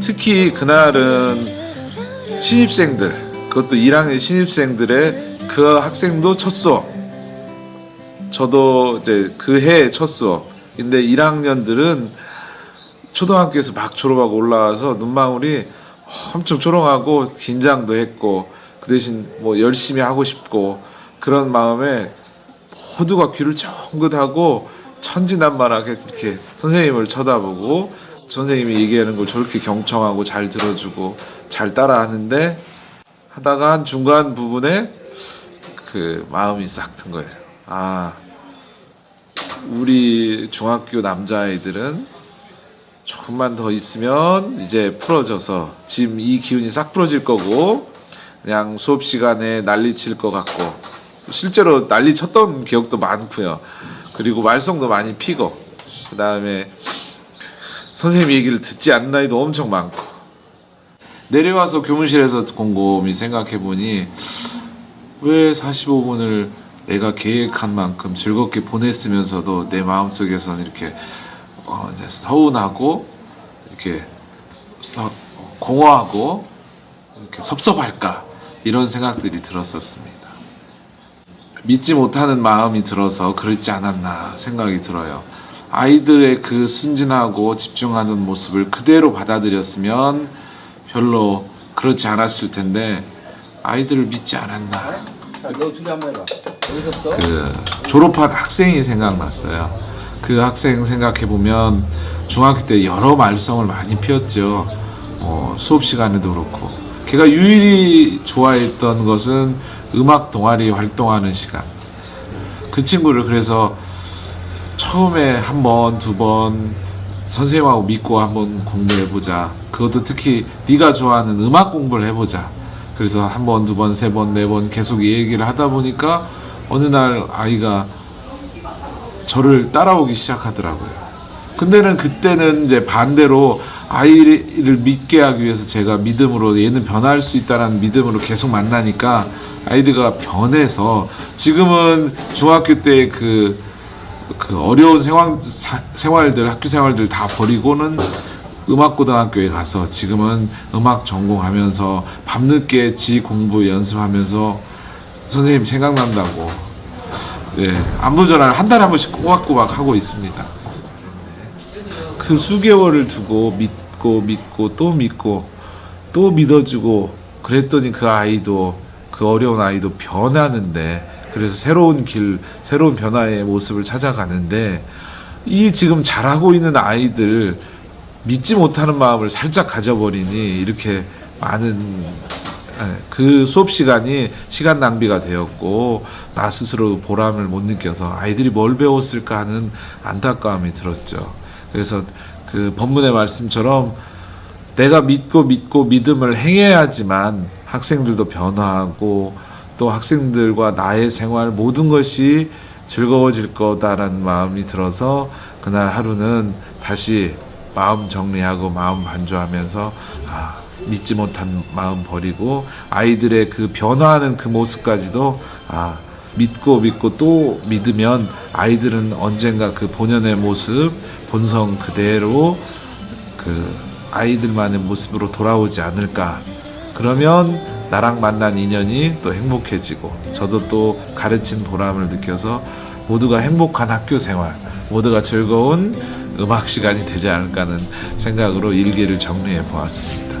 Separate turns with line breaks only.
특히 그날은 신입생들 그것도 1학년 신입생들의 그 학생도 첫 수업 저도 이제 그 해 첫 수업인데 1학년들은 초등학교에서 막 졸업하고 올라와서 눈망울이 엄청 초롱하고 긴장도 했고 그 대신 뭐 열심히 하고 싶고 그런 마음에 모두가 귀를 쫑긋하고 천진난만하게 이렇게 선생님을 쳐다보고 선생님이 얘기하는 걸 저렇게 경청하고 잘 들어주고 잘 따라하는데 하다가 한 중간 부분에 그 마음이 싹 든 거예요. 아, 우리 중학교 남자아이들은 조금만 더 있으면 이제 풀어져서 지금 이 기운이 싹 풀어질 거고 그냥 수업 시간에 난리 칠 것 같고 실제로 난리 쳤던 기억도 많고요. 그리고 말썽도 많이 피고 그 다음에 선생님 얘기를 듣지 않는 아이도 엄청 많고 내려와서 교무실에서 곰곰이 생각해 보니 왜 45분을 내가 계획한 만큼 즐겁게 보냈으면서도 내 마음속에서는 이렇게 어 이제 서운하고 이렇게 서- 공허하고 이렇게 섭섭할까 이런 생각들이 들었었습니다. 믿지 못하는 마음이 들어서 그렇지 않았나 생각이 들어요. 아이들의 그 순진하고 집중하는 모습을 그대로 받아들였으면 별로 그렇지 않았을 텐데 아이들을 믿지 않았나. 그 졸업한 학생이 생각났어요. 그 학생 생각해 보면 중학교 때 여러 말썽을 많이 피웠죠. 어, 수업 시간에도 그렇고. 걔가 유일히 좋아했던 것은 음악 동아리 활동하는 시간. 그 친구를 그래서 처음에 한 번, 두 번 선생님하고 믿고 한번 공부해 보자. 그것도 특히 네가 좋아하는 음악 공부를 해 보자. 그래서 한 번, 두 번, 세 번, 네 번 계속 이 얘기를 하다 보니까 어느 날 아이가 저를 따라오기 시작하더라고요. 근데는 그때는 이제 반대로 아이를 믿게 하기 위해서 제가 믿음으로 얘는 변할 수 있다라는 믿음으로 계속 만나니까 아이들가 변해서 지금은 중학교 때그 그 어려운 생활, 사- 생활들 학교 생활들 다 버리고는 음악고등학교에 가서 지금은 음악 전공하면서 밤늦게 지 공부 연습하면서 선생님 생각난다고 네, 안부 전화를 한 달에 한 번씩 꼬박꼬박 하고 있습니다. 그 수개월을 두고 믿고 믿고 또 믿고 또 믿어주고 그랬더니 그 아이도 그 어려운 아이도 변하는데 그래서 새로운 길, 새로운 변화의 모습을 찾아가는데 이 지금 잘하고 있는 아이들 믿지 못하는 마음을 살짝 가져버리니 이렇게 많은 예, 그 수업 시간이 시간 낭비가 되었고 나 스스로 보람을 못 느껴서 아이들이 뭘 배웠을까 하는 안타까움이 들었죠. 그래서 그 본문의 말씀처럼 내가 믿고 믿고 믿음을 행해야지만 학생들도 변화하고 또 학생들과 나의 생활 모든 것이 즐거워질 거다라는 마음이 들어서 그날 하루는 다시 마음 정리하고 마음 반주하면서 아, 믿지 못한 마음 버리고 아이들의 그 변화하는 그 모습까지도 아, 믿고 믿고 또 믿으면 아이들은 언젠가 그 본연의 모습, 본성 그대로 그 아이들만의 모습으로 돌아오지 않을까. 그러면 나랑 만난 인연이 또 행복해지고 저도 또 가르친 보람을 느껴서 모두가 행복한 학교 생활, 모두가 즐거운 음악 시간이 되지 않을까 하는 생각으로 일기를 정리해 보았습니다.